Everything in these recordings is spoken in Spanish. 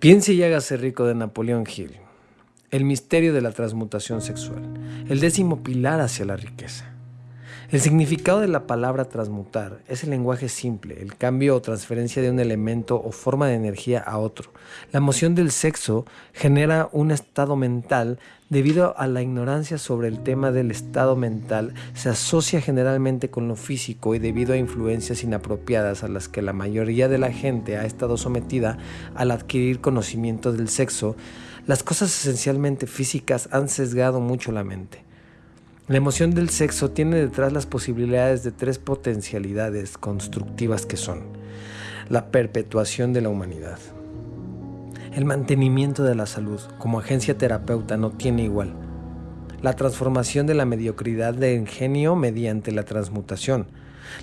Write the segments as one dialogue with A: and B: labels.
A: Piense y hágase rico de Napoleón Hill. El misterio de la transmutación sexual. El décimo pilar hacia la riqueza. El significado de la palabra transmutar es el lenguaje simple, el cambio o transferencia de un elemento o forma de energía a otro. La emoción del sexo genera un estado mental debido a la ignorancia sobre el tema del estado mental, se asocia generalmente con lo físico y debido a influencias inapropiadas a las que la mayoría de la gente ha estado sometida al adquirir conocimiento del sexo, las cosas esencialmente físicas han sesgado mucho la mente. La emoción del sexo tiene detrás las posibilidades de tres potencialidades constructivas que son la perpetuación de la humanidad. El mantenimiento de la salud como agencia terapeuta no tiene igual. La transformación de la mediocridad de ingenio mediante la transmutación.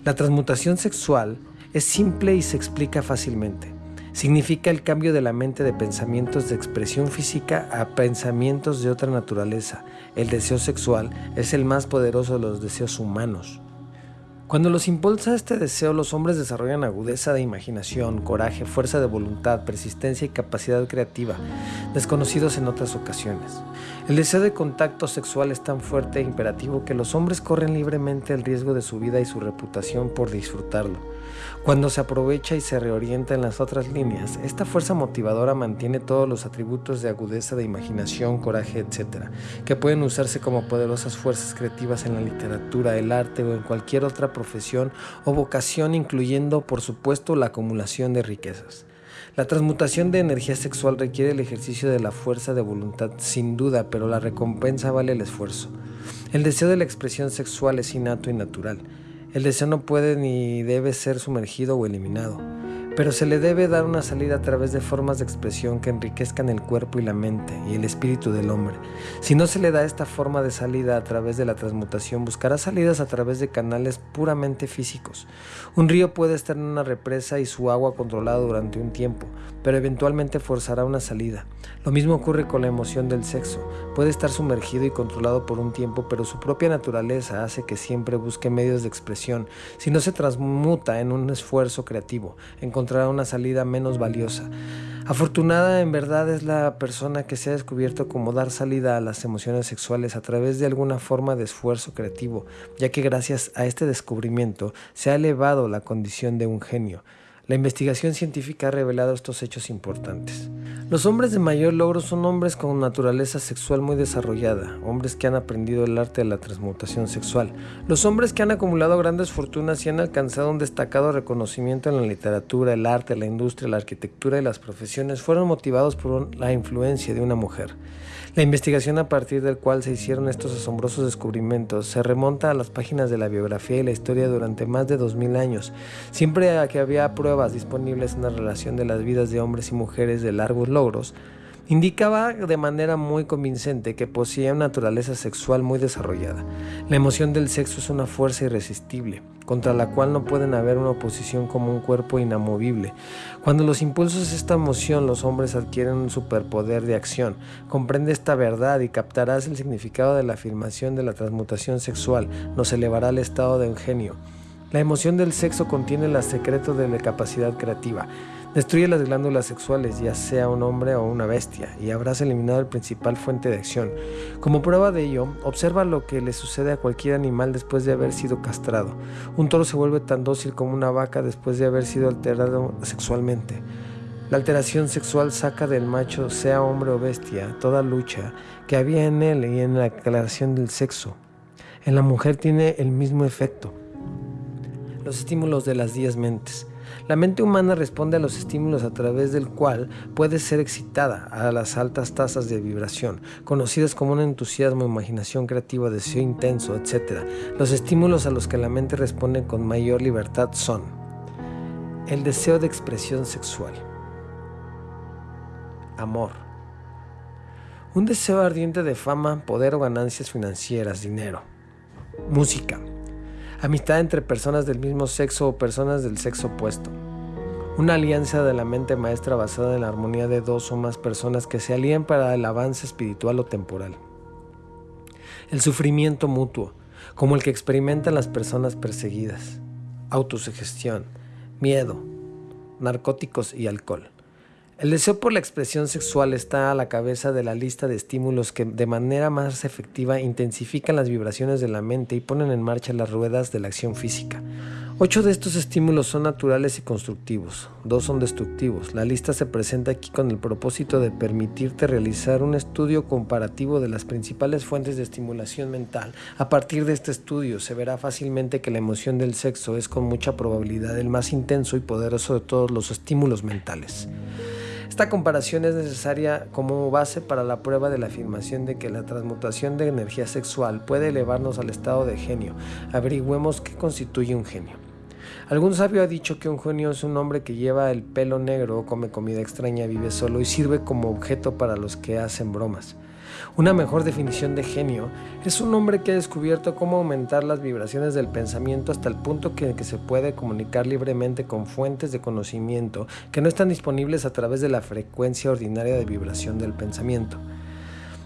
A: La transmutación sexual es simple y se explica fácilmente. Significa el cambio de la mente de pensamientos de expresión física a pensamientos de otra naturaleza. El deseo sexual es el más poderoso de los deseos humanos. Cuando los impulsa este deseo, los hombres desarrollan agudeza de imaginación, coraje, fuerza de voluntad, persistencia y capacidad creativa, desconocidos en otras ocasiones. El deseo de contacto sexual es tan fuerte e imperativo que los hombres corren libremente el riesgo de su vida y su reputación por disfrutarlo. Cuando se aprovecha y se reorienta en las otras líneas, esta fuerza motivadora mantiene todos los atributos de agudeza de imaginación, coraje, etc., que pueden usarse como poderosas fuerzas creativas en la literatura, el arte o en cualquier otra profesión o vocación, incluyendo, por supuesto, la acumulación de riquezas. La transmutación de energía sexual requiere el ejercicio de la fuerza de voluntad, sin duda, pero la recompensa vale el esfuerzo. El deseo de la expresión sexual es innato y natural. El deseo no puede ni debe ser sumergido o eliminado pero se le debe dar una salida a través de formas de expresión que enriquezcan el cuerpo y la mente y el espíritu del hombre. Si no se le da esta forma de salida a través de la transmutación, buscará salidas a través de canales puramente físicos. Un río puede estar en una represa y su agua controlada durante un tiempo, pero eventualmente forzará una salida. Lo mismo ocurre con la emoción del sexo. Puede estar sumergido y controlado por un tiempo, pero su propia naturaleza hace que siempre busque medios de expresión. Si no se transmuta en un esfuerzo creativo, encontrará una salida menos valiosa. Afortunada en verdad es la persona que se ha descubierto como dar salida a las emociones sexuales a través de alguna forma de esfuerzo creativo, ya que gracias a este descubrimiento se ha elevado la condición de un genio. La investigación científica ha revelado estos hechos importantes. Los hombres de mayor logro son hombres con naturaleza sexual muy desarrollada, hombres que han aprendido el arte de la transmutación sexual, los hombres que han acumulado grandes fortunas y han alcanzado un destacado reconocimiento en la literatura, el arte, la industria, la arquitectura y las profesiones fueron motivados por la influencia de una mujer. La investigación a partir del cual se hicieron estos asombrosos descubrimientos se remonta a las páginas de la biografía y la historia durante más de 2000 años, siempre que había pruebas disponibles en la relación de las vidas de hombres y mujeres de largos logros, Indicaba de manera muy convincente que poseía una naturaleza sexual muy desarrollada. La emoción del sexo es una fuerza irresistible, contra la cual no pueden haber una oposición como un cuerpo inamovible. Cuando los impulsos de esta emoción los hombres adquieren un superpoder de acción, comprende esta verdad y captarás el significado de la afirmación de la transmutación sexual, nos elevará al estado de un genio. La emoción del sexo contiene el secreto de la capacidad creativa. Destruye las glándulas sexuales, ya sea un hombre o una bestia, y habrás eliminado el principal fuente de acción. Como prueba de ello, observa lo que le sucede a cualquier animal después de haber sido castrado. Un toro se vuelve tan dócil como una vaca después de haber sido alterado sexualmente. La alteración sexual saca del macho, sea hombre o bestia, toda lucha que había en él y en la aclaración del sexo. En la mujer tiene el mismo efecto. Los estímulos de las diez mentes. La mente humana responde a los estímulos a través del cual puede ser excitada a las altas tasas de vibración, conocidas como un entusiasmo, imaginación creativa, deseo intenso, etc. Los estímulos a los que la mente responde con mayor libertad son el deseo de expresión sexual, amor, un deseo ardiente de fama, poder o ganancias financieras, dinero, música, amistad entre personas del mismo sexo o personas del sexo opuesto. Una alianza de la mente maestra basada en la armonía de dos o más personas que se alían para el avance espiritual o temporal. El sufrimiento mutuo, como el que experimentan las personas perseguidas. Autosugestión, miedo, narcóticos y alcohol. El deseo por la expresión sexual está a la cabeza de la lista de estímulos que de manera más efectiva intensifican las vibraciones de la mente y ponen en marcha las ruedas de la acción física. Ocho de estos estímulos son naturales y constructivos, dos son destructivos. La lista se presenta aquí con el propósito de permitirte realizar un estudio comparativo de las principales fuentes de estimulación mental. A partir de este estudio se verá fácilmente que la emoción del sexo es con mucha probabilidad el más intenso y poderoso de todos los estímulos mentales. Esta comparación es necesaria como base para la prueba de la afirmación de que la transmutación de energía sexual puede elevarnos al estado de genio. Averigüemos qué constituye un genio. Algún sabio ha dicho que un genio es un hombre que lleva el pelo negro, come comida extraña, vive solo y sirve como objeto para los que hacen bromas. Una mejor definición de genio es un hombre que ha descubierto cómo aumentar las vibraciones del pensamiento hasta el punto que, que, se puede comunicar libremente con fuentes de conocimiento que no están disponibles a través de la frecuencia ordinaria de vibración del pensamiento.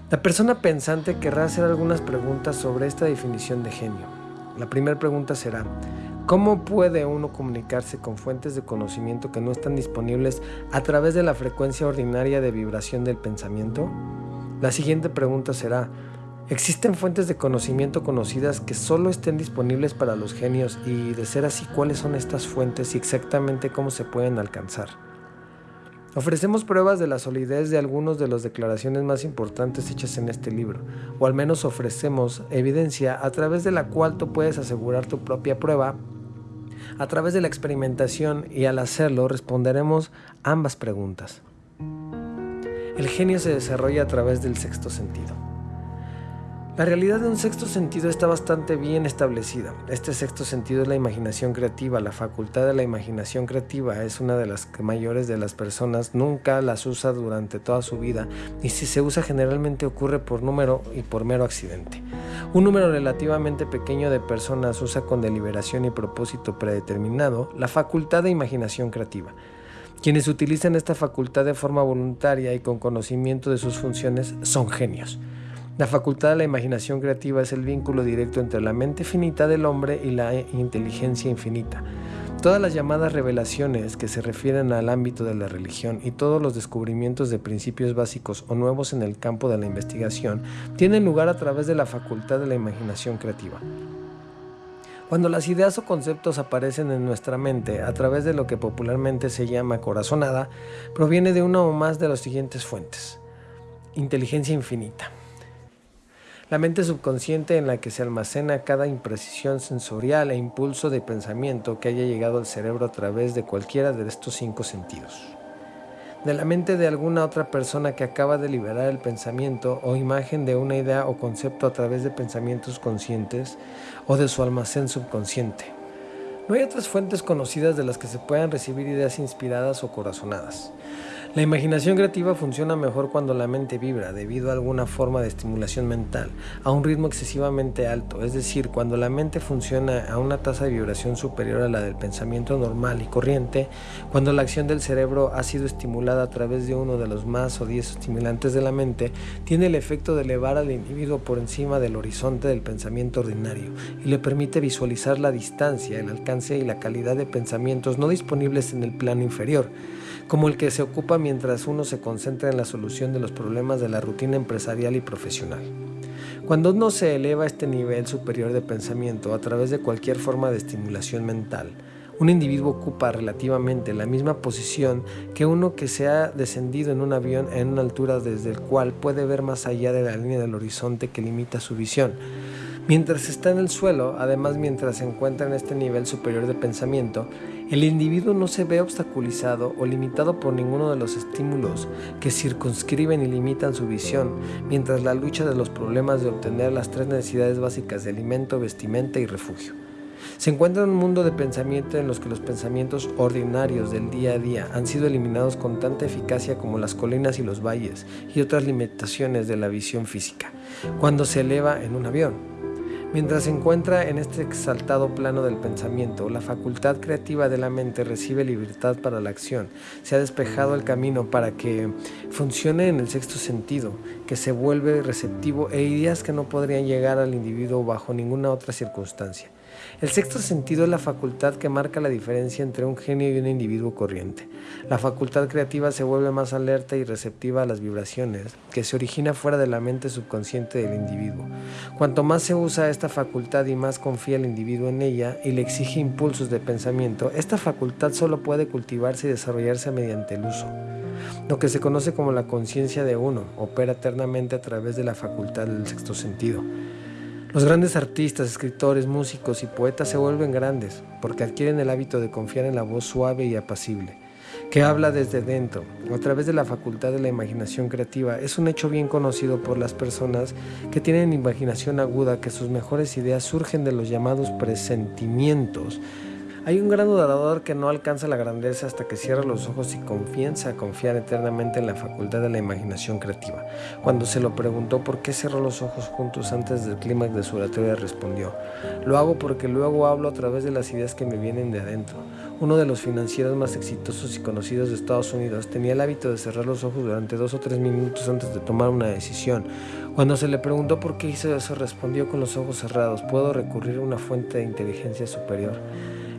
A: La persona pensante querrá hacer algunas preguntas sobre esta definición de genio. La primera pregunta será, ¿Cómo puede uno comunicarse con fuentes de conocimiento que no están disponibles a través de la frecuencia ordinaria de vibración del pensamiento? La siguiente pregunta será, ¿existen fuentes de conocimiento conocidas que solo estén disponibles para los genios y de ser así cuáles son estas fuentes y exactamente cómo se pueden alcanzar? Ofrecemos pruebas de la solidez de algunas de las declaraciones más importantes hechas en este libro, o al menos ofrecemos evidencia a través de la cual tú puedes asegurar tu propia prueba a través de la experimentación y al hacerlo responderemos ambas preguntas. El genio se desarrolla a través del sexto sentido. La realidad de un sexto sentido está bastante bien establecida. Este sexto sentido es la imaginación creativa. La facultad de la imaginación creativa es una de las mayores de las personas. Nunca las usa durante toda su vida y si se usa generalmente ocurre por número y por mero accidente. Un número relativamente pequeño de personas usa con deliberación y propósito predeterminado la facultad de imaginación creativa. Quienes utilizan esta facultad de forma voluntaria y con conocimiento de sus funciones son genios. La facultad de la imaginación creativa es el vínculo directo entre la mente finita del hombre y la inteligencia infinita. Todas las llamadas revelaciones que se refieren al ámbito de la religión y todos los descubrimientos de principios básicos o nuevos en el campo de la investigación tienen lugar a través de la facultad de la imaginación creativa. Cuando las ideas o conceptos aparecen en nuestra mente a través de lo que popularmente se llama corazonada, proviene de una o más de las siguientes fuentes. Inteligencia infinita la mente subconsciente en la que se almacena cada imprecisión sensorial e impulso de pensamiento que haya llegado al cerebro a través de cualquiera de estos cinco sentidos. De la mente de alguna otra persona que acaba de liberar el pensamiento o imagen de una idea o concepto a través de pensamientos conscientes o de su almacén subconsciente. No hay otras fuentes conocidas de las que se puedan recibir ideas inspiradas o corazonadas. La imaginación creativa funciona mejor cuando la mente vibra debido a alguna forma de estimulación mental a un ritmo excesivamente alto, es decir, cuando la mente funciona a una tasa de vibración superior a la del pensamiento normal y corriente, cuando la acción del cerebro ha sido estimulada a través de uno de los más o diez estimulantes de la mente, tiene el efecto de elevar al individuo por encima del horizonte del pensamiento ordinario y le permite visualizar la distancia, el alcance y la calidad de pensamientos no disponibles en el plano inferior como el que se ocupa mientras uno se concentra en la solución de los problemas de la rutina empresarial y profesional. Cuando uno se eleva a este nivel superior de pensamiento a través de cualquier forma de estimulación mental, un individuo ocupa relativamente la misma posición que uno que se ha descendido en un avión en una altura desde el cual puede ver más allá de la línea del horizonte que limita su visión. Mientras está en el suelo, además mientras se encuentra en este nivel superior de pensamiento, el individuo no se ve obstaculizado o limitado por ninguno de los estímulos que circunscriben y limitan su visión, mientras la lucha de los problemas de obtener las tres necesidades básicas de alimento, vestimenta y refugio. Se encuentra en un mundo de pensamiento en los que los pensamientos ordinarios del día a día han sido eliminados con tanta eficacia como las colinas y los valles y otras limitaciones de la visión física, cuando se eleva en un avión. Mientras se encuentra en este exaltado plano del pensamiento, la facultad creativa de la mente recibe libertad para la acción. Se ha despejado el camino para que funcione en el sexto sentido, que se vuelve receptivo e ideas que no podrían llegar al individuo bajo ninguna otra circunstancia. El sexto sentido es la facultad que marca la diferencia entre un genio y un individuo corriente. La facultad creativa se vuelve más alerta y receptiva a las vibraciones que se origina fuera de la mente subconsciente del individuo. Cuanto más se usa esta facultad y más confía el individuo en ella y le exige impulsos de pensamiento, esta facultad solo puede cultivarse y desarrollarse mediante el uso. Lo que se conoce como la conciencia de uno opera eternamente a través de la facultad del sexto sentido. Los grandes artistas, escritores, músicos y poetas se vuelven grandes porque adquieren el hábito de confiar en la voz suave y apacible, que habla desde dentro, a través de la facultad de la imaginación creativa. Es un hecho bien conocido por las personas que tienen imaginación aguda que sus mejores ideas surgen de los llamados presentimientos hay un gran orador que no alcanza la grandeza hasta que cierra los ojos y comienza a confiar eternamente en la facultad de la imaginación creativa. Cuando se lo preguntó por qué cerró los ojos juntos antes del clímax de su oratoria, respondió, lo hago porque luego hablo a través de las ideas que me vienen de adentro. Uno de los financieros más exitosos y conocidos de Estados Unidos tenía el hábito de cerrar los ojos durante dos o tres minutos antes de tomar una decisión. Cuando se le preguntó por qué hizo eso, respondió con los ojos cerrados, puedo recurrir a una fuente de inteligencia superior.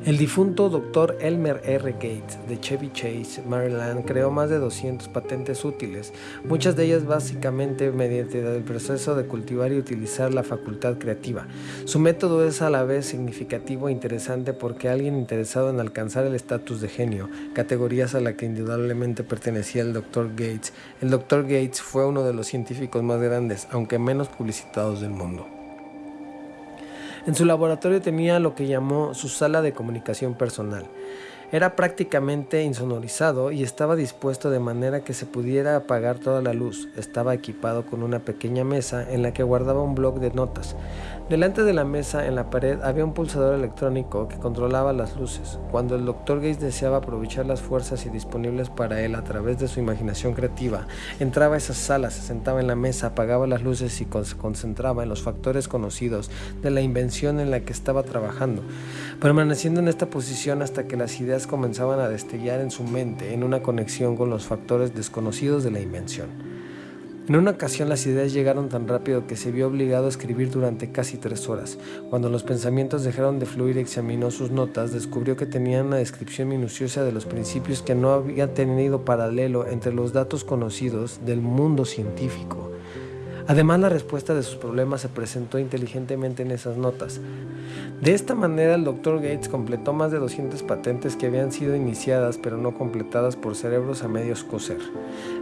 A: El difunto Dr. Elmer R. Gates de Chevy Chase, Maryland, creó más de 200 patentes útiles, muchas de ellas básicamente mediante el proceso de cultivar y utilizar la facultad creativa. Su método es a la vez significativo e interesante porque alguien interesado en alcanzar el estatus de genio, categorías a la que indudablemente pertenecía el Dr. Gates, el Dr. Gates fue uno de los científicos más grandes, aunque menos publicitados del mundo. En su laboratorio tenía lo que llamó su sala de comunicación personal. Era prácticamente insonorizado y estaba dispuesto de manera que se pudiera apagar toda la luz. Estaba equipado con una pequeña mesa en la que guardaba un bloc de notas. Delante de la mesa, en la pared, había un pulsador electrónico que controlaba las luces. Cuando el Dr. Gates deseaba aprovechar las fuerzas y disponibles para él a través de su imaginación creativa, entraba a esa sala, se sentaba en la mesa, apagaba las luces y se concentraba en los factores conocidos de la invención en la que estaba trabajando, permaneciendo en esta posición hasta que las ideas comenzaban a destellar en su mente en una conexión con los factores desconocidos de la invención. En una ocasión las ideas llegaron tan rápido que se vio obligado a escribir durante casi tres horas. Cuando los pensamientos dejaron de fluir y examinó sus notas, descubrió que tenían una descripción minuciosa de los principios que no había tenido paralelo entre los datos conocidos del mundo científico. Además, la respuesta de sus problemas se presentó inteligentemente en esas notas. De esta manera, el Dr. Gates completó más de 200 patentes que habían sido iniciadas pero no completadas por cerebros a medios coser.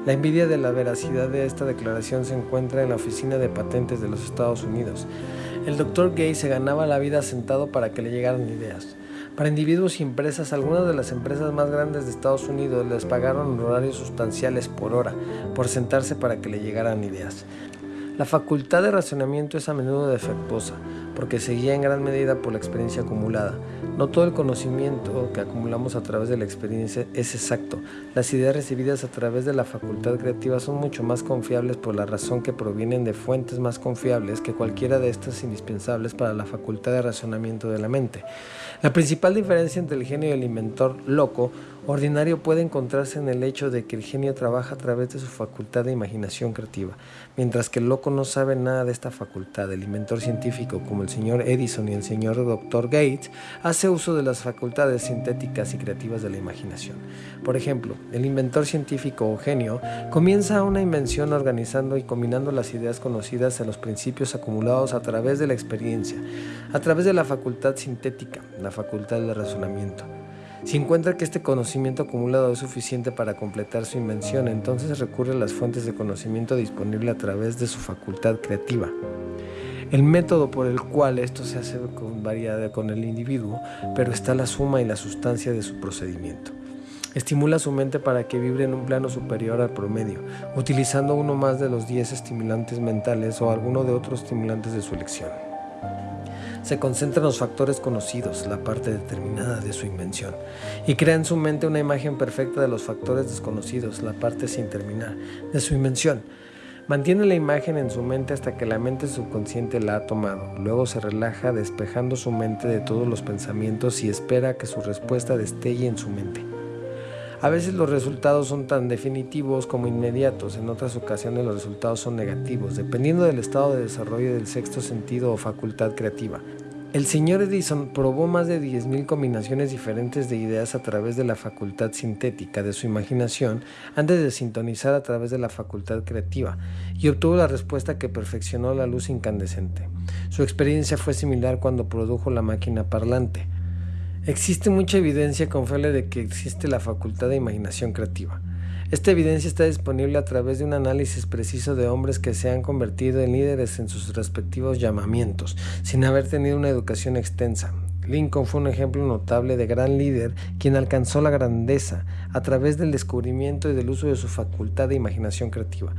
A: La envidia de la veracidad de esta declaración se encuentra en la Oficina de Patentes de los Estados Unidos. El Dr. Gates se ganaba la vida sentado para que le llegaran ideas. Para individuos y empresas, algunas de las empresas más grandes de Estados Unidos les pagaron horarios sustanciales por hora por sentarse para que le llegaran ideas. La facultad de razonamiento es a menudo defectuosa, porque se guía en gran medida por la experiencia acumulada. No todo el conocimiento que acumulamos a través de la experiencia es exacto. Las ideas recibidas a través de la facultad creativa son mucho más confiables por la razón que provienen de fuentes más confiables que cualquiera de estas indispensables para la facultad de razonamiento de la mente. La principal diferencia entre el genio y el inventor loco ordinario puede encontrarse en el hecho de que el genio trabaja a través de su facultad de imaginación creativa, mientras que el loco no sabe nada de esta facultad. El inventor científico, como el señor Edison y el señor Dr. Gates, hace uso de las facultades sintéticas y creativas de la imaginación. Por ejemplo, el inventor científico o genio comienza una invención organizando y combinando las ideas conocidas en los principios acumulados a través de la experiencia, a través de la facultad sintética, la facultad de razonamiento. Si encuentra que este conocimiento acumulado es suficiente para completar su invención, entonces recurre a las fuentes de conocimiento disponibles a través de su facultad creativa. El método por el cual esto se hace varía con el individuo, pero está la suma y la sustancia de su procedimiento. Estimula su mente para que vibre en un plano superior al promedio, utilizando uno más de los 10 estimulantes mentales o alguno de otros estimulantes de su elección se concentra en los factores conocidos, la parte determinada de su invención, y crea en su mente una imagen perfecta de los factores desconocidos, la parte sin terminar, de su invención. Mantiene la imagen en su mente hasta que la mente subconsciente la ha tomado. Luego se relaja despejando su mente de todos los pensamientos y espera que su respuesta destelle en su mente. A veces los resultados son tan definitivos como inmediatos, en otras ocasiones los resultados son negativos, dependiendo del estado de desarrollo del sexto sentido o facultad creativa. El señor Edison probó más de 10.000 combinaciones diferentes de ideas a través de la facultad sintética de su imaginación antes de sintonizar a través de la facultad creativa y obtuvo la respuesta que perfeccionó la luz incandescente. Su experiencia fue similar cuando produjo la máquina parlante. Existe mucha evidencia confiable de que existe la facultad de imaginación creativa. Esta evidencia está disponible a través de un análisis preciso de hombres que se han convertido en líderes en sus respectivos llamamientos, sin haber tenido una educación extensa. Lincoln fue un ejemplo notable de gran líder quien alcanzó la grandeza a través del descubrimiento y del uso de su facultad de imaginación creativa.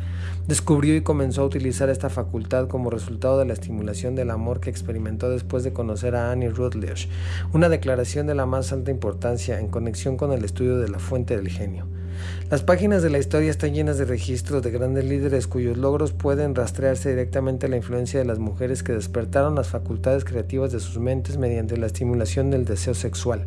A: Descubrió y comenzó a utilizar esta facultad como resultado de la estimulación del amor que experimentó después de conocer a Annie Rutledge, una declaración de la más alta importancia en conexión con el estudio de la fuente del genio. Las páginas de la historia están llenas de registros de grandes líderes cuyos logros pueden rastrearse directamente a la influencia de las mujeres que despertaron las facultades creativas de sus mentes mediante la estimulación del deseo sexual.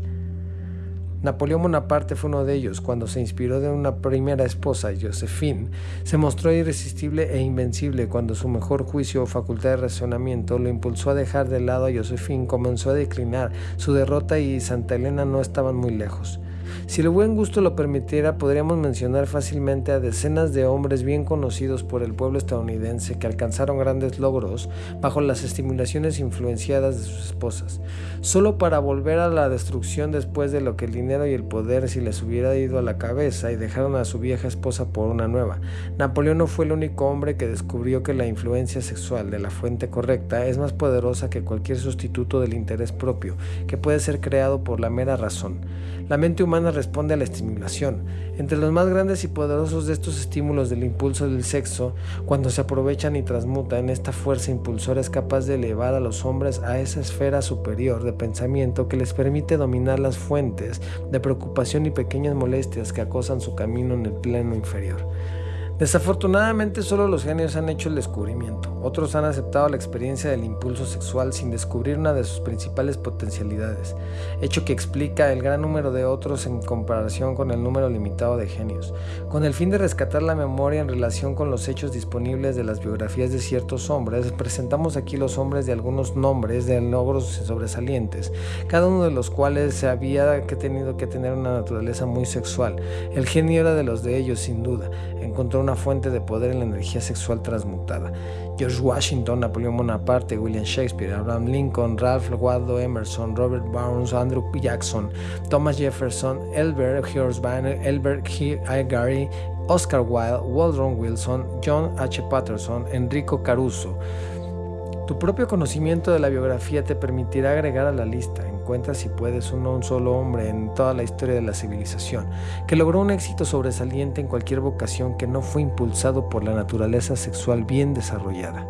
A: Napoleón Bonaparte fue uno de ellos. Cuando se inspiró de una primera esposa, Josephine, se mostró irresistible e invencible cuando su mejor juicio o facultad de razonamiento lo impulsó a dejar de lado a Josephine, comenzó a declinar. Su derrota y Santa Elena no estaban muy lejos. Si el buen gusto lo permitiera, podríamos mencionar fácilmente a decenas de hombres bien conocidos por el pueblo estadounidense que alcanzaron grandes logros bajo las estimulaciones influenciadas de sus esposas, solo para volver a la destrucción después de lo que el dinero y el poder si les hubiera ido a la cabeza y dejaron a su vieja esposa por una nueva. Napoleón no fue el único hombre que descubrió que la influencia sexual de la fuente correcta es más poderosa que cualquier sustituto del interés propio, que puede ser creado por la mera razón. La mente humana responde a la estimulación. Entre los más grandes y poderosos de estos estímulos del impulso del sexo, cuando se aprovechan y transmutan, esta fuerza impulsora es capaz de elevar a los hombres a esa esfera superior de pensamiento que les permite dominar las fuentes de preocupación y pequeñas molestias que acosan su camino en el plano inferior. Desafortunadamente solo los genios han hecho el descubrimiento. Otros han aceptado la experiencia del impulso sexual sin descubrir una de sus principales potencialidades, hecho que explica el gran número de otros en comparación con el número limitado de genios. Con el fin de rescatar la memoria en relación con los hechos disponibles de las biografías de ciertos hombres, presentamos aquí los hombres de algunos nombres de logros sobresalientes, cada uno de los cuales se había que tenido que tener una naturaleza muy sexual. El genio era de los de ellos sin duda. Encontró una fuente de poder en la energía sexual transmutada. George Washington, Napoleón Bonaparte, William Shakespeare, Abraham Lincoln, Ralph Waldo Emerson, Robert Burns, Andrew Jackson, Thomas Jefferson, Elbert Horsban, Elbert Gary, Oscar Wilde, Waldron Wilson, John H. Patterson, Enrico Caruso. Tu propio conocimiento de la biografía te permitirá agregar a la lista encuentra si puedes uno un solo hombre en toda la historia de la civilización, que logró un éxito sobresaliente en cualquier vocación que no fue impulsado por la naturaleza sexual bien desarrollada.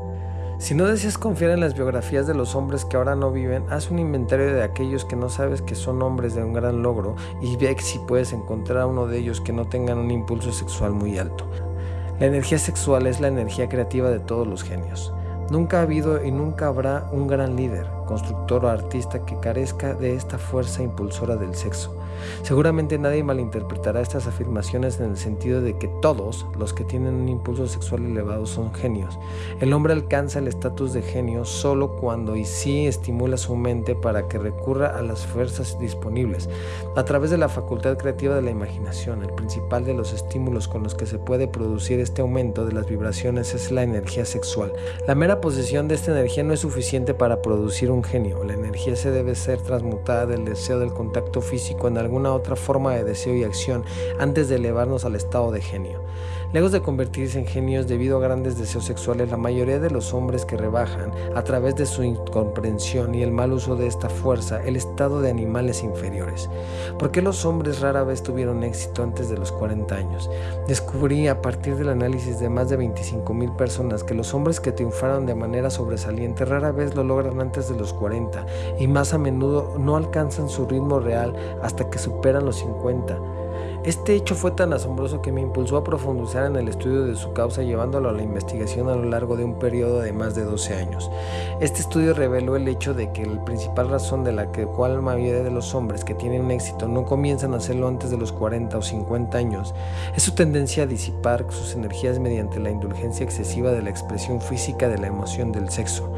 A: Si no deseas confiar en las biografías de los hombres que ahora no viven, haz un inventario de aquellos que no sabes que son hombres de un gran logro y ve si puedes encontrar a uno de ellos que no tengan un impulso sexual muy alto. La energía sexual es la energía creativa de todos los genios. Nunca ha habido y nunca habrá un gran líder, constructor o artista que carezca de esta fuerza impulsora del sexo. Seguramente nadie malinterpretará estas afirmaciones en el sentido de que todos los que tienen un impulso sexual elevado son genios. El hombre alcanza el estatus de genio solo cuando y sí estimula su mente para que recurra a las fuerzas disponibles. A través de la facultad creativa de la imaginación, el principal de los estímulos con los que se puede producir este aumento de las vibraciones es la energía sexual. La mera posesión de esta energía no es suficiente para producir un genio. La energía se debe ser transmutada del deseo del contacto físico en alguna otra forma de deseo y acción antes de elevarnos al estado de genio. Lejos de convertirse en genios debido a grandes deseos sexuales, la mayoría de los hombres que rebajan, a través de su incomprensión y el mal uso de esta fuerza, el estado de animales inferiores. ¿Por qué los hombres rara vez tuvieron éxito antes de los 40 años? Descubrí a partir del análisis de más de 25 mil personas que los hombres que triunfaron de manera sobresaliente rara vez lo logran antes de los 40 y más a menudo no alcanzan su ritmo real hasta que superan los 50. Este hecho fue tan asombroso que me impulsó a profundizar en el estudio de su causa llevándolo a la investigación a lo largo de un periodo de más de 12 años. Este estudio reveló el hecho de que la principal razón de la que cual la mayoría de los hombres que tienen éxito no comienzan a hacerlo antes de los 40 o 50 años es su tendencia a disipar sus energías mediante la indulgencia excesiva de la expresión física de la emoción del sexo.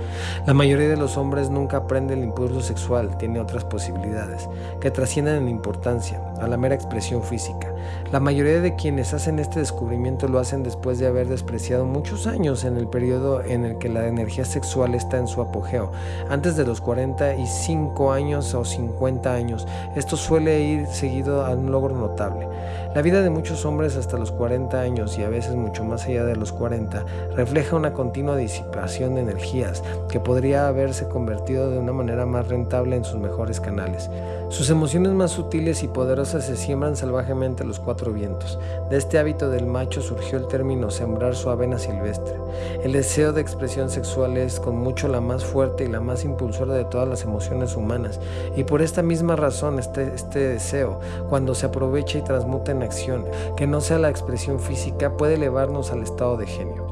A: La mayoría de los hombres nunca aprende el impulso sexual, tiene otras posibilidades que trascienden en importancia a la mera expresión física. La mayoría de quienes hacen este descubrimiento lo hacen después de haber despreciado muchos años en el periodo en el que la energía sexual está en su apogeo, antes de los 45 años o 50 años. Esto suele ir seguido a un logro notable. La vida de muchos hombres hasta los 40 años y a veces mucho más allá de los 40 refleja una continua disipación de energías que podría haberse convertido de una manera más rentable en sus mejores canales. Sus emociones más sutiles y poderosas se siembran salvajemente cuatro vientos. De este hábito del macho surgió el término sembrar su avena silvestre. El deseo de expresión sexual es con mucho la más fuerte y la más impulsora de todas las emociones humanas, y por esta misma razón este, este deseo, cuando se aprovecha y transmuta en acción, que no sea la expresión física, puede elevarnos al estado de genio.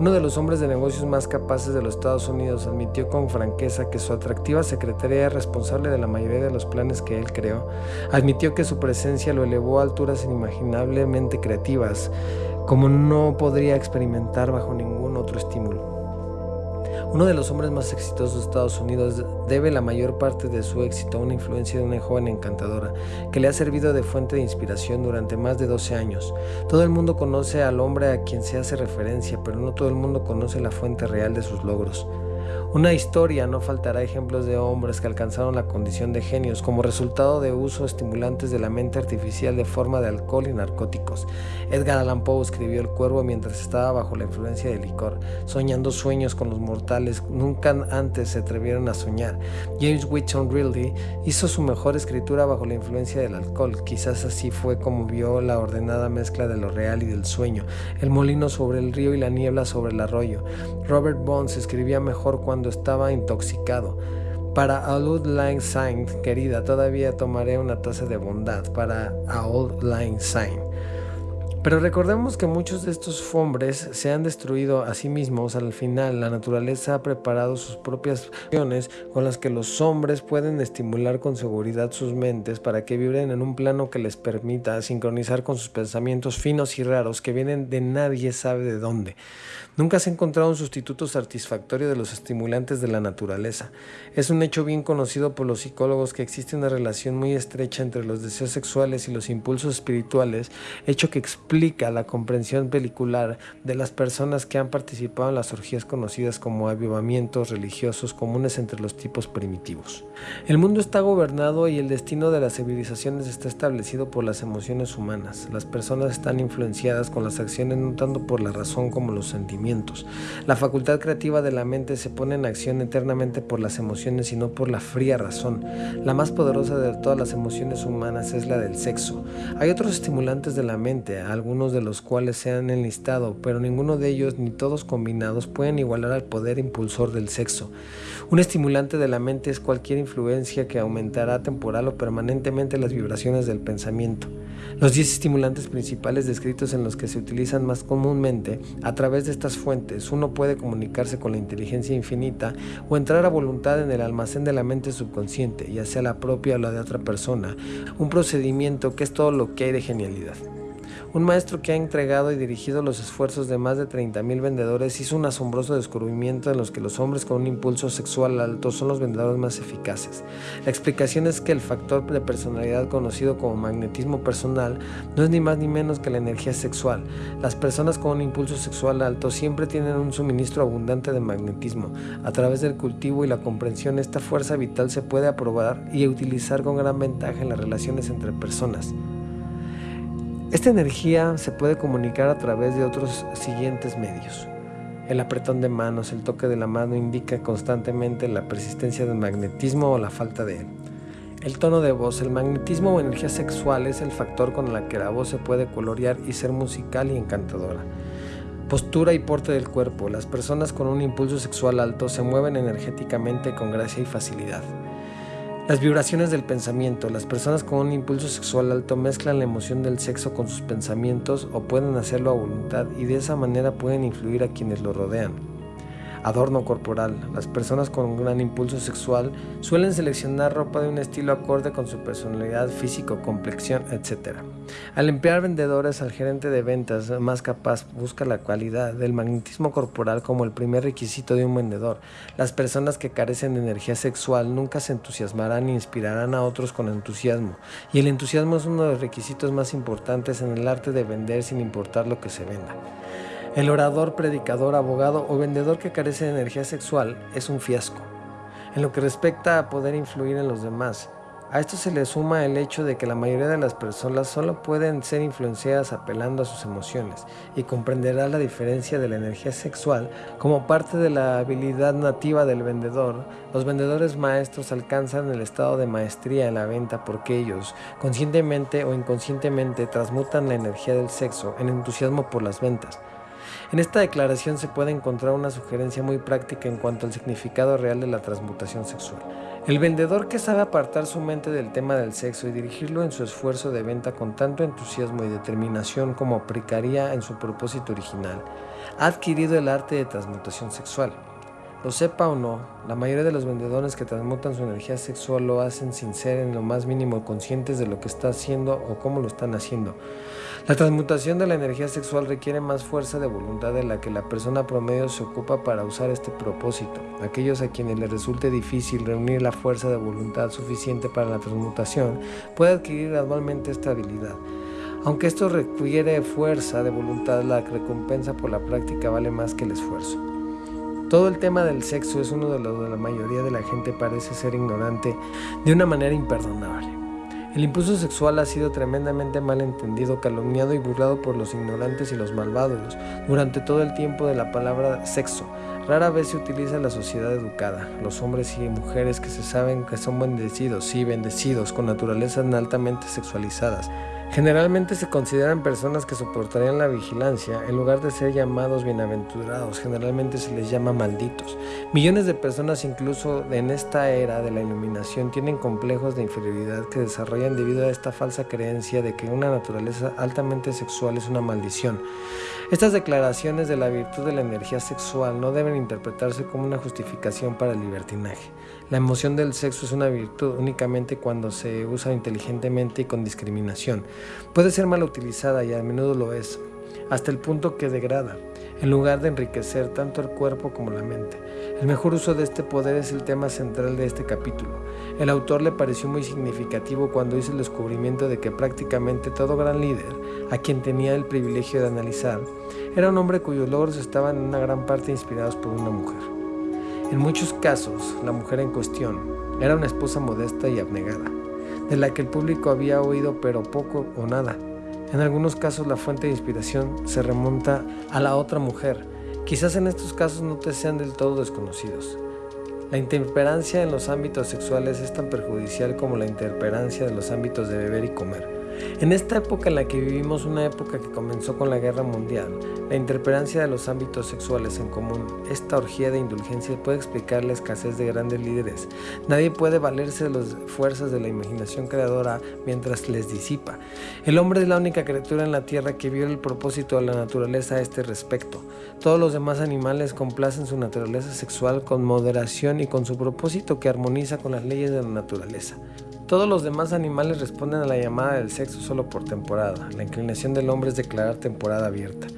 A: Uno de los hombres de negocios más capaces de los Estados Unidos admitió con franqueza que su atractiva secretaria era responsable de la mayoría de los planes que él creó. Admitió que su presencia lo elevó a alturas inimaginablemente creativas, como no podría experimentar bajo ningún otro estímulo. Uno de los hombres más exitosos de Estados Unidos debe la mayor parte de su éxito a una influencia de una joven encantadora que le ha servido de fuente de inspiración durante más de 12 años. Todo el mundo conoce al hombre a quien se hace referencia, pero no todo el mundo conoce la fuente real de sus logros. Una historia no faltará ejemplos de hombres que alcanzaron la condición de genios como resultado de uso estimulantes de la mente artificial de forma de alcohol y narcóticos. Edgar Allan Poe escribió El Cuervo mientras estaba bajo la influencia del licor, soñando sueños con los mortales nunca antes se atrevieron a soñar. James Whitson Riley hizo su mejor escritura bajo la influencia del alcohol. Quizás así fue como vio la ordenada mezcla de lo real y del sueño, el molino sobre el río y la niebla sobre el arroyo. Robert Bones escribía mejor cuando estaba intoxicado. Para Auld Lang Syne, querida, todavía tomaré una taza de bondad para Auld Lang Syne. Pero recordemos que muchos de estos hombres se han destruido a sí mismos. Al final, la naturaleza ha preparado sus propias acciones con las que los hombres pueden estimular con seguridad sus mentes para que vibren en un plano que les permita sincronizar con sus pensamientos finos y raros que vienen de nadie sabe de dónde. Nunca se ha encontrado un sustituto satisfactorio de los estimulantes de la naturaleza. Es un hecho bien conocido por los psicólogos que existe una relación muy estrecha entre los deseos sexuales y los impulsos espirituales, hecho que explica la comprensión pelicular de las personas que han participado en las orgías conocidas como avivamientos religiosos comunes entre los tipos primitivos. El mundo está gobernado y el destino de las civilizaciones está establecido por las emociones humanas. Las personas están influenciadas con las acciones no tanto por la razón como los sentimientos. La facultad creativa de la mente se pone en acción eternamente por las emociones y no por la fría razón. La más poderosa de todas las emociones humanas es la del sexo. Hay otros estimulantes de la mente, algunos de los cuales se han enlistado, pero ninguno de ellos ni todos combinados pueden igualar al poder impulsor del sexo. Un estimulante de la mente es cualquier influencia que aumentará temporal o permanentemente las vibraciones del pensamiento. Los 10 estimulantes principales descritos en los que se utilizan más comúnmente a través de estas fuentes, uno puede comunicarse con la inteligencia infinita o entrar a voluntad en el almacén de la mente subconsciente, ya sea la propia o la de otra persona, un procedimiento que es todo lo que hay de genialidad. Un maestro que ha entregado y dirigido los esfuerzos de más de 30.000 vendedores hizo un asombroso descubrimiento en los que los hombres con un impulso sexual alto son los vendedores más eficaces. La explicación es que el factor de personalidad conocido como magnetismo personal no es ni más ni menos que la energía sexual. Las personas con un impulso sexual alto siempre tienen un suministro abundante de magnetismo. A través del cultivo y la comprensión esta fuerza vital se puede aprobar y utilizar con gran ventaja en las relaciones entre personas. Esta energía se puede comunicar a través de otros siguientes medios. El apretón de manos, el toque de la mano indica constantemente la persistencia del magnetismo o la falta de él. El tono de voz, el magnetismo o energía sexual es el factor con el que la voz se puede colorear y ser musical y encantadora. Postura y porte del cuerpo. Las personas con un impulso sexual alto se mueven energéticamente con gracia y facilidad. Las vibraciones del pensamiento. Las personas con un impulso sexual alto mezclan la emoción del sexo con sus pensamientos o pueden hacerlo a voluntad y de esa manera pueden influir a quienes lo rodean adorno corporal. Las personas con gran impulso sexual suelen seleccionar ropa de un estilo acorde con su personalidad, físico, complexión, etc. Al emplear vendedores, al gerente de ventas más capaz busca la cualidad del magnetismo corporal como el primer requisito de un vendedor. Las personas que carecen de energía sexual nunca se entusiasmarán ni inspirarán a otros con entusiasmo, y el entusiasmo es uno de los requisitos más importantes en el arte de vender sin importar lo que se venda. El orador, predicador, abogado o vendedor que carece de energía sexual es un fiasco. En lo que respecta a poder influir en los demás, a esto se le suma el hecho de que la mayoría de las personas solo pueden ser influenciadas apelando a sus emociones y comprenderá la diferencia de la energía sexual como parte de la habilidad nativa del vendedor. Los vendedores maestros alcanzan el estado de maestría en la venta porque ellos, conscientemente o inconscientemente, transmutan la energía del sexo en entusiasmo por las ventas. En esta declaración se puede encontrar una sugerencia muy práctica en cuanto al significado real de la transmutación sexual. El vendedor que sabe apartar su mente del tema del sexo y dirigirlo en su esfuerzo de venta con tanto entusiasmo y determinación como aplicaría en su propósito original, ha adquirido el arte de transmutación sexual. Lo sepa o no, la mayoría de los vendedores que transmutan su energía sexual lo hacen sin ser en lo más mínimo conscientes de lo que está haciendo o cómo lo están haciendo. La transmutación de la energía sexual requiere más fuerza de voluntad de la que la persona promedio se ocupa para usar este propósito. Aquellos a quienes les resulte difícil reunir la fuerza de voluntad suficiente para la transmutación puede adquirir gradualmente esta habilidad. Aunque esto requiere fuerza de voluntad, la recompensa por la práctica vale más que el esfuerzo. Todo el tema del sexo es uno de los que la mayoría de la gente parece ser ignorante de una manera imperdonable. El impulso sexual ha sido tremendamente mal entendido, calumniado y burlado por los ignorantes y los malvados durante todo el tiempo de la palabra sexo. Rara vez se utiliza la sociedad educada. Los hombres y mujeres que se saben que son bendecidos, sí, bendecidos, con naturalezas altamente sexualizadas, Generalmente se consideran personas que soportarían la vigilancia en lugar de ser llamados bienaventurados, generalmente se les llama malditos. Millones de personas incluso en esta era de la iluminación tienen complejos de inferioridad que desarrollan debido a esta falsa creencia de que una naturaleza altamente sexual es una maldición. Estas declaraciones de la virtud de la energía sexual no deben interpretarse como una justificación para el libertinaje. La emoción del sexo es una virtud únicamente cuando se usa inteligentemente y con discriminación. Puede ser mal utilizada y a menudo lo es, hasta el punto que degrada, en lugar de enriquecer tanto el cuerpo como la mente. El mejor uso de este poder es el tema central de este capítulo. El autor le pareció muy significativo cuando hizo el descubrimiento de que prácticamente todo gran líder, a quien tenía el privilegio de analizar, era un hombre cuyos logros estaban en una gran parte inspirados por una mujer. En muchos casos, la mujer en cuestión era una esposa modesta y abnegada, de la que el público había oído pero poco o nada. En algunos casos la fuente de inspiración se remonta a la otra mujer. Quizás en estos casos no te sean del todo desconocidos. La intemperancia en los ámbitos sexuales es tan perjudicial como la intemperancia de los ámbitos de beber y comer. En esta época en la que vivimos, una época que comenzó con la guerra mundial, la interperancia de los ámbitos sexuales en común, esta orgía de indulgencia puede explicar la escasez de grandes líderes. Nadie puede valerse de las fuerzas de la imaginación creadora mientras les disipa. El hombre es la única criatura en la tierra que vio el propósito de la naturaleza a este respecto. Todos los demás animales complacen su naturaleza sexual con moderación y con su propósito que armoniza con las leyes de la naturaleza. Todos los demás animales responden a la llamada del sexo solo por temporada. La inclinación del hombre es declarar temporada abierta.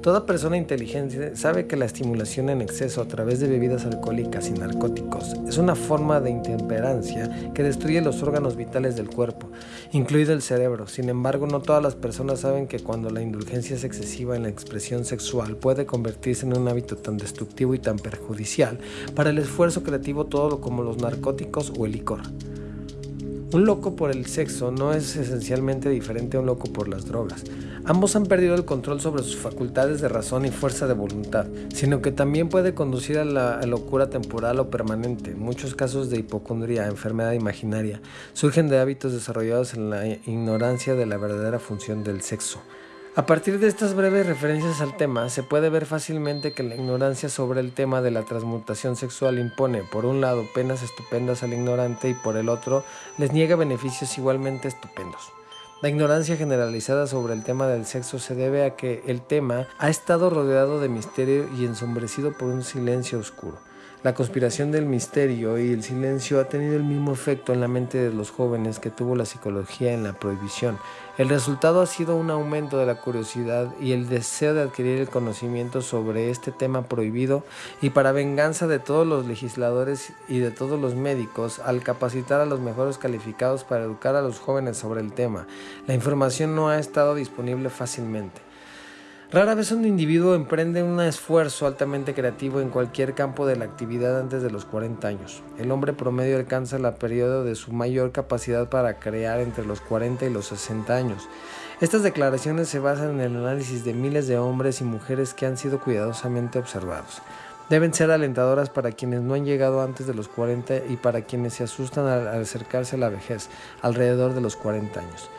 A: Toda persona inteligente sabe que la estimulación en exceso a través de bebidas alcohólicas y narcóticos es una forma de intemperancia que destruye los órganos vitales del cuerpo, incluido el cerebro. Sin embargo, no todas las personas saben que cuando la indulgencia es excesiva en la expresión sexual puede convertirse en un hábito tan destructivo y tan perjudicial para el esfuerzo creativo todo como los narcóticos o el licor. Un loco por el sexo no es esencialmente diferente a un loco por las drogas. Ambos han perdido el control sobre sus facultades de razón y fuerza de voluntad, sino que también puede conducir a la locura temporal o permanente. Muchos casos de hipocondría, enfermedad imaginaria, surgen de hábitos desarrollados en la ignorancia de la verdadera función del sexo. A partir de estas breves referencias al tema, se puede ver fácilmente que la ignorancia sobre el tema de la transmutación sexual impone, por un lado, penas estupendas al ignorante y por el otro, les niega beneficios igualmente estupendos. La ignorancia generalizada sobre el tema del sexo se debe a que el tema ha estado rodeado de misterio y ensombrecido por un silencio oscuro. La conspiración del misterio y el silencio ha tenido el mismo efecto en la mente de los jóvenes que tuvo la psicología en la prohibición. El resultado ha sido un aumento de la curiosidad y el deseo de adquirir el conocimiento sobre este tema prohibido y para venganza de todos los legisladores y de todos los médicos al capacitar a los mejores calificados para educar a los jóvenes sobre el tema. La información no ha estado disponible fácilmente. Rara vez un individuo emprende un esfuerzo altamente creativo en cualquier campo de la actividad antes de los 40 años. El hombre promedio alcanza la periodo de su mayor capacidad para crear entre los 40 y los 60 años. Estas declaraciones se basan en el análisis de miles de hombres y mujeres que han sido cuidadosamente observados. Deben ser alentadoras para quienes no han llegado antes de los 40 y para quienes se asustan al acercarse a la vejez, alrededor de los 40 años.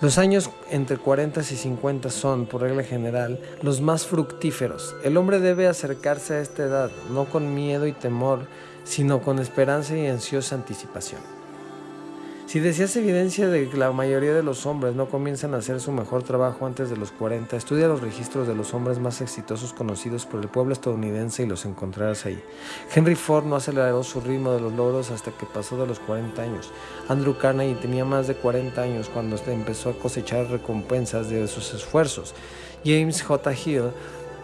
A: Los años entre 40 y 50 son, por regla general, los más fructíferos. El hombre debe acercarse a esta edad, no con miedo y temor, sino con esperanza y ansiosa anticipación. Si deseas evidencia de que la mayoría de los hombres no comienzan a hacer su mejor trabajo antes de los 40, estudia los registros de los hombres más exitosos conocidos por el pueblo estadounidense y los encontrarás ahí. Henry Ford no aceleró su ritmo de los logros hasta que pasó de los 40 años. Andrew Carnegie tenía más de 40 años cuando empezó a cosechar recompensas de sus esfuerzos. James J. Hill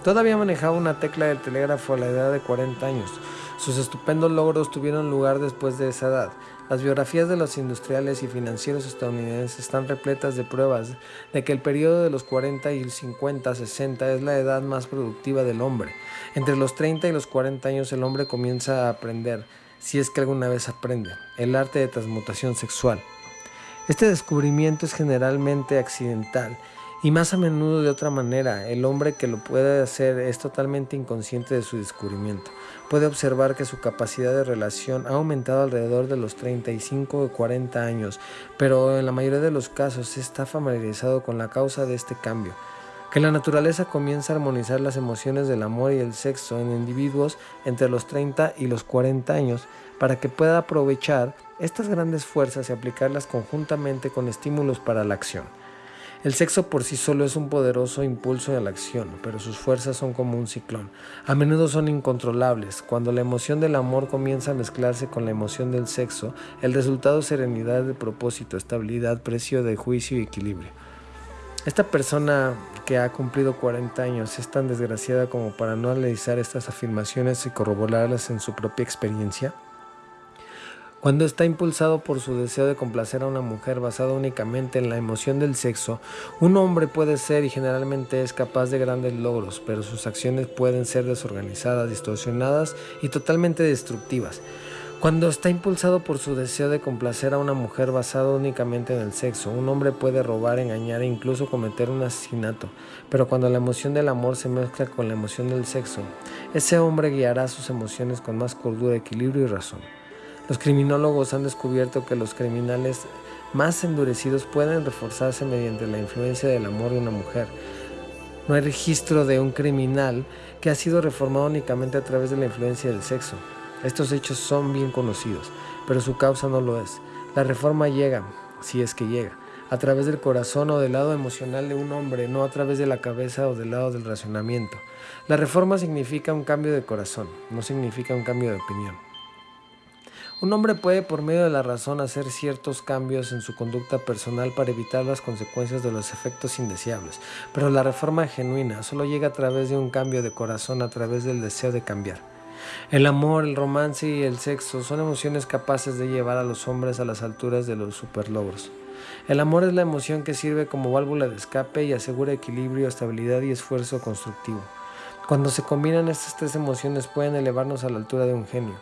A: todavía manejaba una tecla del telégrafo a la edad de 40 años. Sus estupendos logros tuvieron lugar después de esa edad. Las biografías de los industriales y financieros estadounidenses están repletas de pruebas de que el periodo de los 40 y 50, 60 es la edad más productiva del hombre. Entre los 30 y los 40 años el hombre comienza a aprender, si es que alguna vez aprende, el arte de transmutación sexual. Este descubrimiento es generalmente accidental y más a menudo de otra manera. El hombre que lo puede hacer es totalmente inconsciente de su descubrimiento puede observar que su capacidad de relación ha aumentado alrededor de los 35 o 40 años, pero en la mayoría de los casos está familiarizado con la causa de este cambio. Que la naturaleza comienza a armonizar las emociones del amor y el sexo en individuos entre los 30 y los 40 años para que pueda aprovechar estas grandes fuerzas y aplicarlas conjuntamente con estímulos para la acción. El sexo por sí solo es un poderoso impulso a la acción, pero sus fuerzas son como un ciclón. A menudo son incontrolables. Cuando la emoción del amor comienza a mezclarse con la emoción del sexo, el resultado es serenidad de propósito, estabilidad, precio de juicio y equilibrio. Esta persona que ha cumplido 40 años es tan desgraciada como para no analizar estas afirmaciones y corroborarlas en su propia experiencia. Cuando está impulsado por su deseo de complacer a una mujer basado únicamente en la emoción del sexo, un hombre puede ser y generalmente es capaz de grandes logros, pero sus acciones pueden ser desorganizadas, distorsionadas y totalmente destructivas. Cuando está impulsado por su deseo de complacer a una mujer basado únicamente en el sexo, un hombre puede robar, engañar e incluso cometer un asesinato. Pero cuando la emoción del amor se mezcla con la emoción del sexo, ese hombre guiará sus emociones con más cordura, equilibrio y razón. Los criminólogos han descubierto que los criminales más endurecidos pueden reforzarse mediante la influencia del amor de una mujer. No hay registro de un criminal que ha sido reformado únicamente a través de la influencia del sexo. Estos hechos son bien conocidos, pero su causa no lo es. La reforma llega, si es que llega, a través del corazón o del lado emocional de un hombre, no a través de la cabeza o del lado del razonamiento. La reforma significa un cambio de corazón, no significa un cambio de opinión. Un hombre puede por medio de la razón hacer ciertos cambios en su conducta personal para evitar las consecuencias de los efectos indeseables, pero la reforma genuina solo llega a través de un cambio de corazón, a través del deseo de cambiar. El amor, el romance y el sexo son emociones capaces de llevar a los hombres a las alturas de los superlogros. El amor es la emoción que sirve como válvula de escape y asegura equilibrio, estabilidad y esfuerzo constructivo. Cuando se combinan estas tres emociones pueden elevarnos a la altura de un genio.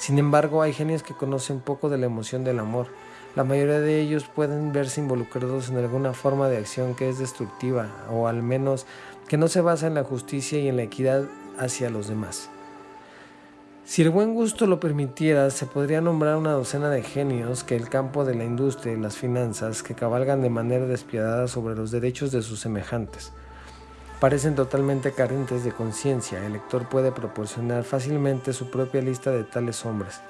A: Sin embargo, hay genios que conocen poco de la emoción del amor. La mayoría de ellos pueden verse involucrados en alguna forma de acción que es destructiva o al menos que no se basa en la justicia y en la equidad hacia los demás. Si el buen gusto lo permitiera, se podría nombrar una docena de genios que el campo de la industria y las finanzas que cabalgan de manera despiadada sobre los derechos de sus semejantes. Parecen totalmente carentes de conciencia, el lector puede proporcionar fácilmente su propia lista de tales hombres.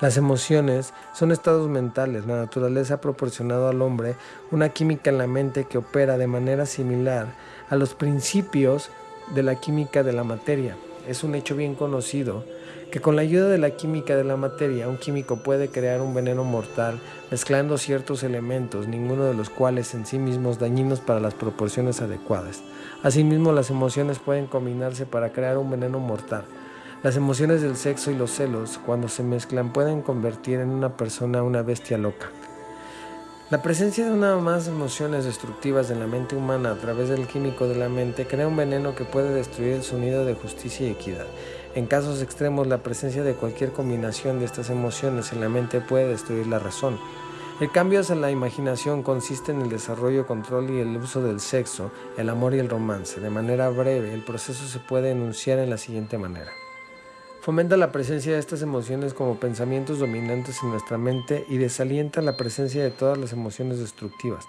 A: Las emociones son estados mentales. La naturaleza ha proporcionado al hombre una química en la mente que opera de manera similar a los principios de la química de la materia. Es un hecho bien conocido que con la ayuda de la química de la materia un químico puede crear un veneno mortal mezclando ciertos elementos, ninguno de los cuales en sí mismos dañinos para las proporciones adecuadas. Asimismo, las emociones pueden combinarse para crear un veneno mortal. Las emociones del sexo y los celos, cuando se mezclan, pueden convertir en una persona una bestia loca. La presencia de una o más emociones destructivas en la mente humana a través del químico de la mente crea un veneno que puede destruir el sonido de justicia y equidad. En casos extremos, la presencia de cualquier combinación de estas emociones en la mente puede destruir la razón. El cambio hacia la imaginación consiste en el desarrollo, control y el uso del sexo, el amor y el romance. De manera breve, el proceso se puede enunciar en la siguiente manera. Fomenta la presencia de estas emociones como pensamientos dominantes en nuestra mente y desalienta la presencia de todas las emociones destructivas.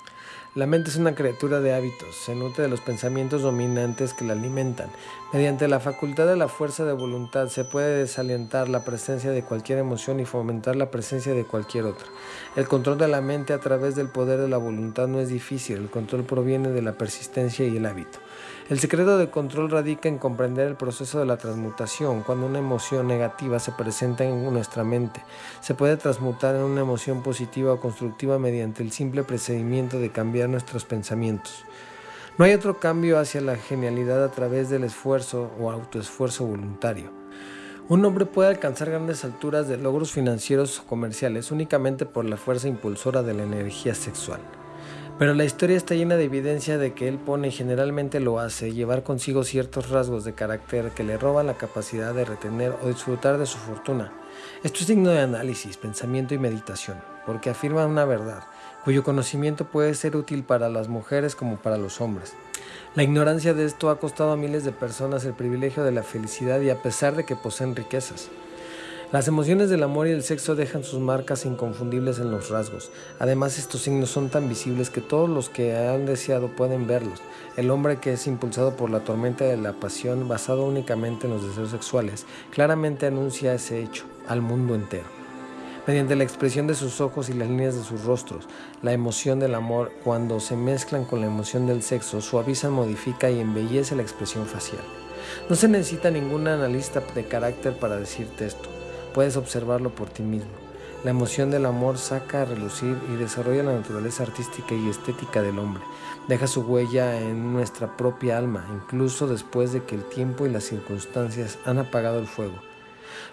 A: La mente es una criatura de hábitos, se nutre de los pensamientos dominantes que la alimentan. Mediante la facultad de la fuerza de voluntad se puede desalientar la presencia de cualquier emoción y fomentar la presencia de cualquier otra. El control de la mente a través del poder de la voluntad no es difícil, el control proviene de la persistencia y el hábito. El secreto del control radica en comprender el proceso de la transmutación. Cuando una emoción negativa se presenta en nuestra mente, se puede transmutar en una emoción positiva o constructiva mediante el simple procedimiento de cambiar nuestros pensamientos. No hay otro cambio hacia la genialidad a través del esfuerzo o autoesfuerzo voluntario. Un hombre puede alcanzar grandes alturas de logros financieros o comerciales únicamente por la fuerza impulsora de la energía sexual. Pero la historia está llena de evidencia de que él pone y generalmente lo hace llevar consigo ciertos rasgos de carácter que le roban la capacidad de retener o disfrutar de su fortuna. Esto es digno de análisis, pensamiento y meditación, porque afirma una verdad, cuyo conocimiento puede ser útil para las mujeres como para los hombres. La ignorancia de esto ha costado a miles de personas el privilegio de la felicidad y a pesar de que poseen riquezas. Las emociones del amor y el sexo dejan sus marcas inconfundibles en los rasgos. Además, estos signos son tan visibles que todos los que han deseado pueden verlos. El hombre que es impulsado por la tormenta de la pasión basado únicamente en los deseos sexuales, claramente anuncia ese hecho al mundo entero. Mediante la expresión de sus ojos y las líneas de sus rostros, la emoción del amor, cuando se mezclan con la emoción del sexo, suaviza, modifica y embellece la expresión facial. No se necesita ningún analista de carácter para decirte esto. Puedes observarlo por ti mismo. La emoción del amor saca a relucir y desarrolla la naturaleza artística y estética del hombre. Deja su huella en nuestra propia alma, incluso después de que el tiempo y las circunstancias han apagado el fuego.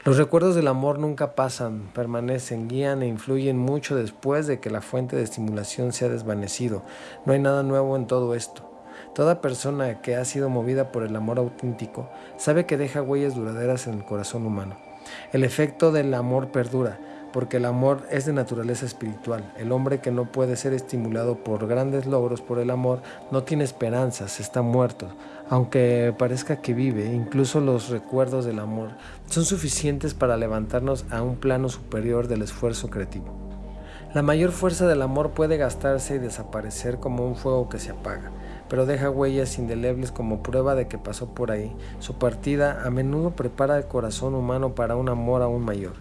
A: Los recuerdos del amor nunca pasan, permanecen, guían e influyen mucho después de que la fuente de estimulación se ha desvanecido. No hay nada nuevo en todo esto. Toda persona que ha sido movida por el amor auténtico sabe que deja huellas duraderas en el corazón humano. El efecto del amor perdura, porque el amor es de naturaleza espiritual. El hombre que no puede ser estimulado por grandes logros por el amor no tiene esperanzas, está muerto. Aunque parezca que vive, incluso los recuerdos del amor son suficientes para levantarnos a un plano superior del esfuerzo creativo. La mayor fuerza del amor puede gastarse y desaparecer como un fuego que se apaga pero deja huellas indelebles como prueba de que pasó por ahí. Su partida a menudo prepara el corazón humano para un amor aún mayor.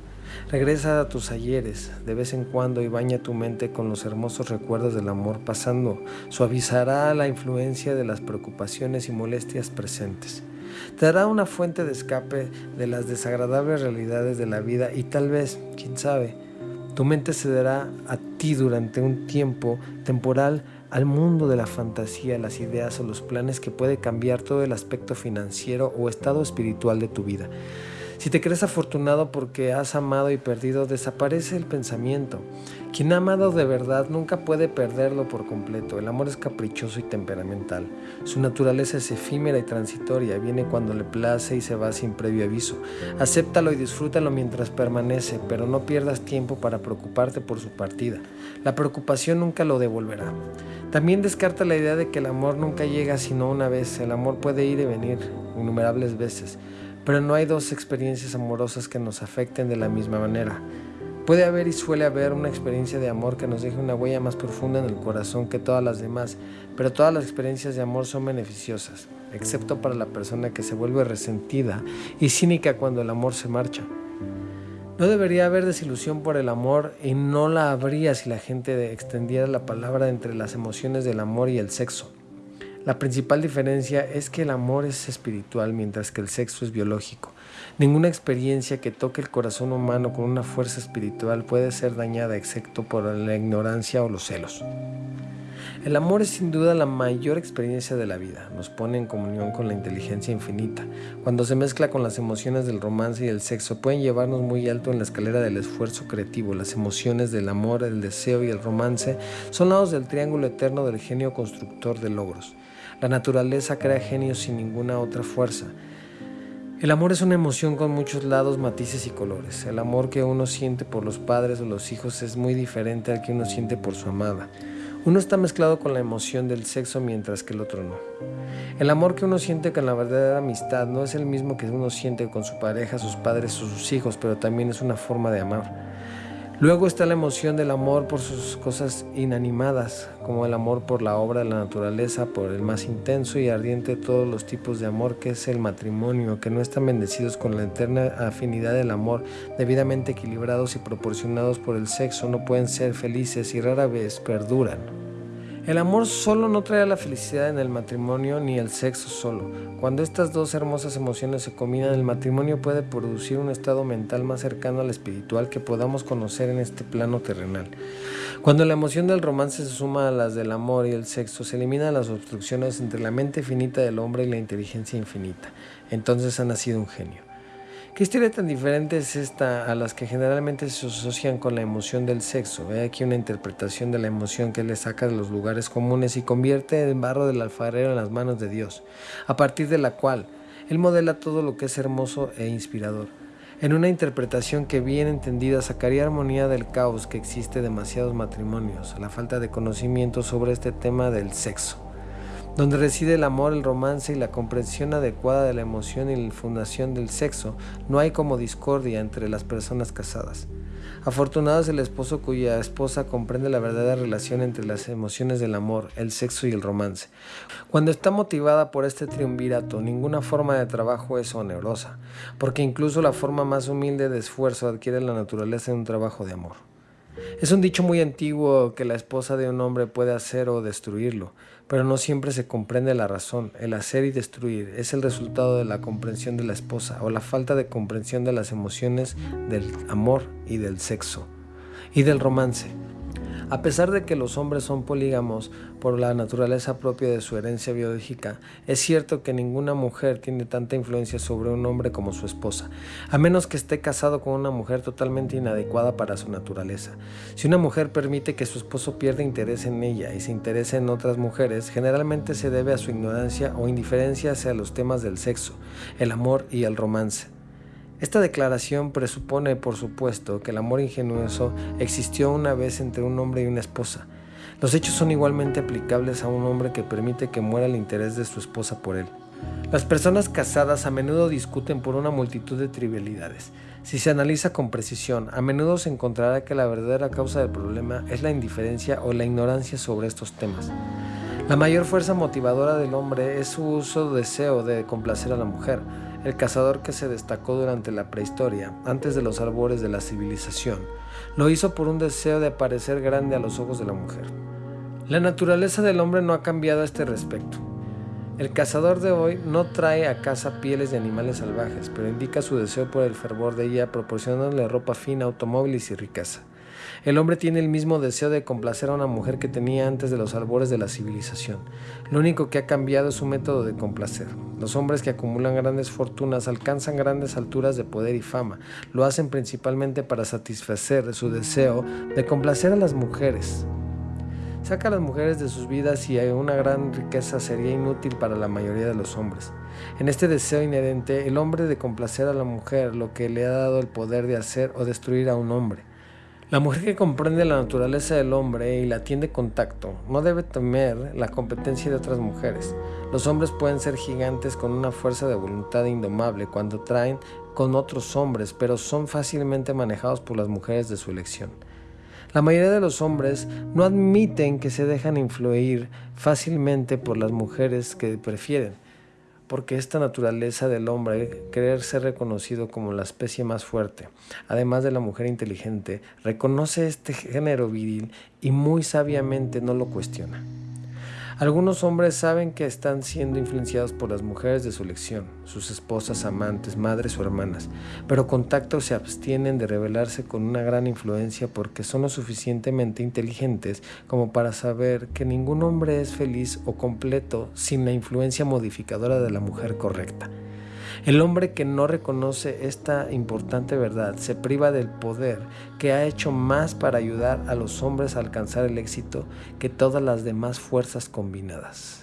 A: Regresa a tus ayeres de vez en cuando y baña tu mente con los hermosos recuerdos del amor pasando. Suavizará la influencia de las preocupaciones y molestias presentes. Te dará una fuente de escape de las desagradables realidades de la vida y tal vez, quién sabe, tu mente cederá a ti durante un tiempo temporal al mundo de la fantasía, las ideas o los planes que puede cambiar todo el aspecto financiero o estado espiritual de tu vida. Si te crees afortunado porque has amado y perdido, desaparece el pensamiento. Quien ha amado de verdad nunca puede perderlo por completo. El amor es caprichoso y temperamental. Su naturaleza es efímera y transitoria. Viene cuando le place y se va sin previo aviso. Acéptalo y disfrútalo mientras permanece, pero no pierdas tiempo para preocuparte por su partida. La preocupación nunca lo devolverá. También descarta la idea de que el amor nunca llega sino una vez. El amor puede ir y venir innumerables veces. Pero no hay dos experiencias amorosas que nos afecten de la misma manera. Puede haber y suele haber una experiencia de amor que nos deje una huella más profunda en el corazón que todas las demás, pero todas las experiencias de amor son beneficiosas. excepto para la persona que se vuelve resentida y cínica cuando el amor se marcha. No debería haber desilusión por el amor y no la habría si la gente extendiera la palabra entre las emociones del amor y el sexo. La principal diferencia es que el amor es espiritual mientras que el sexo es biológico. Ninguna experiencia que toque el corazón humano con una fuerza espiritual puede ser dañada excepto por la ignorancia o los celos. El amor es sin duda la mayor experiencia de la vida, nos pone en comunión con la inteligencia infinita. Cuando se mezcla con las emociones del romance y el sexo, pueden llevarnos muy alto en la escalera del esfuerzo creativo. Las emociones del amor, el deseo y el romance son lados del triángulo eterno del genio constructor de logros. La naturaleza crea genios sin ninguna otra fuerza. El amor es una emoción con muchos lados, matices y colores. El amor que uno siente por los padres o los hijos es muy diferente al que uno siente por su amada. Uno está mezclado con la emoción del sexo mientras que el otro no. El amor que uno siente con la verdadera amistad no es el mismo que uno siente con su pareja, sus padres o sus hijos, pero también es una forma de amar. Luego está la emoción del amor por sus cosas inanimadas, como el amor por la obra de la naturaleza, por el más intenso y ardiente de todos los tipos de amor que es el matrimonio, que no están bendecidos con la eterna afinidad del amor, debidamente equilibrados y proporcionados por el sexo, no pueden ser felices y rara vez perduran. El amor solo no trae la felicidad en el matrimonio ni el sexo solo. Cuando estas dos hermosas emociones se combinan, el matrimonio puede producir un estado mental más cercano al espiritual que podamos conocer en este plano terrenal. Cuando la emoción del romance se suma a las del amor y el sexo, se eliminan las obstrucciones entre la mente finita del hombre y la inteligencia infinita. Entonces ha nacido un genio. ¿Qué historia tan diferente es esta a las que generalmente se asocian con la emoción del sexo? Ve aquí una interpretación de la emoción que le saca de los lugares comunes y convierte el barro del alfarero en las manos de Dios, a partir de la cual Él modela todo lo que es hermoso e inspirador. En una interpretación que bien entendida sacaría armonía del caos que existe demasiados matrimonios, la falta de conocimiento sobre este tema del sexo donde reside el amor, el romance y la comprensión adecuada de la emoción y la fundación del sexo, no hay como discordia entre las personas casadas. Afortunado es el esposo cuya esposa comprende la verdadera relación entre las emociones del amor, el sexo y el romance. Cuando está motivada por este triunvirato, ninguna forma de trabajo es onerosa, porque incluso la forma más humilde de esfuerzo adquiere la naturaleza de un trabajo de amor. Es un dicho muy antiguo que la esposa de un hombre puede hacer o destruirlo, pero no siempre se comprende la razón. El hacer y destruir es el resultado de la comprensión de la esposa o la falta de comprensión de las emociones del amor y del sexo y del romance. A pesar de que los hombres son polígamos por la naturaleza propia de su herencia biológica, es cierto que ninguna mujer tiene tanta influencia sobre un hombre como su esposa, a menos que esté casado con una mujer totalmente inadecuada para su naturaleza. Si una mujer permite que su esposo pierda interés en ella y se interese en otras mujeres, generalmente se debe a su ignorancia o indiferencia hacia los temas del sexo, el amor y el romance. Esta declaración presupone, por supuesto, que el amor ingenuoso existió una vez entre un hombre y una esposa. Los hechos son igualmente aplicables a un hombre que permite que muera el interés de su esposa por él. Las personas casadas a menudo discuten por una multitud de trivialidades. Si se analiza con precisión, a menudo se encontrará que la verdadera causa del problema es la indiferencia o la ignorancia sobre estos temas. La mayor fuerza motivadora del hombre es su uso deseo de complacer a la mujer el cazador que se destacó durante la prehistoria, antes de los albores de la civilización, lo hizo por un deseo de parecer grande a los ojos de la mujer. La naturaleza del hombre no ha cambiado a este respecto. El cazador de hoy no trae a casa pieles de animales salvajes, pero indica su deseo por el fervor de ella proporcionándole ropa fina, automóviles y riqueza. El hombre tiene el mismo deseo de complacer a una mujer que tenía antes de los albores de la civilización. Lo único que ha cambiado es su método de complacer. Los hombres que acumulan grandes fortunas alcanzan grandes alturas de poder y fama. Lo hacen principalmente para satisfacer su deseo de complacer a las mujeres. Saca a las mujeres de sus vidas y una gran riqueza sería inútil para la mayoría de los hombres. En este deseo inherente, el hombre de complacer a la mujer lo que le ha dado el poder de hacer o destruir a un hombre. La mujer que comprende la naturaleza del hombre y la tiende contacto no debe temer la competencia de otras mujeres. Los hombres pueden ser gigantes con una fuerza de voluntad indomable cuando traen con otros hombres, pero son fácilmente manejados por las mujeres de su elección. La mayoría de los hombres no admiten que se dejan influir fácilmente por las mujeres que prefieren. Porque esta naturaleza del hombre, querer ser reconocido como la especie más fuerte, además de la mujer inteligente, reconoce este género viril y muy sabiamente no lo cuestiona. Algunos hombres saben que están siendo influenciados por las mujeres de su elección, sus esposas, amantes, madres o hermanas, pero con tacto se abstienen de revelarse con una gran influencia porque son lo suficientemente inteligentes como para saber que ningún hombre es feliz o completo sin la influencia modificadora de la mujer correcta. El hombre que no reconoce esta importante verdad se priva del poder que ha hecho más para ayudar a los hombres a alcanzar el éxito que todas las demás fuerzas combinadas.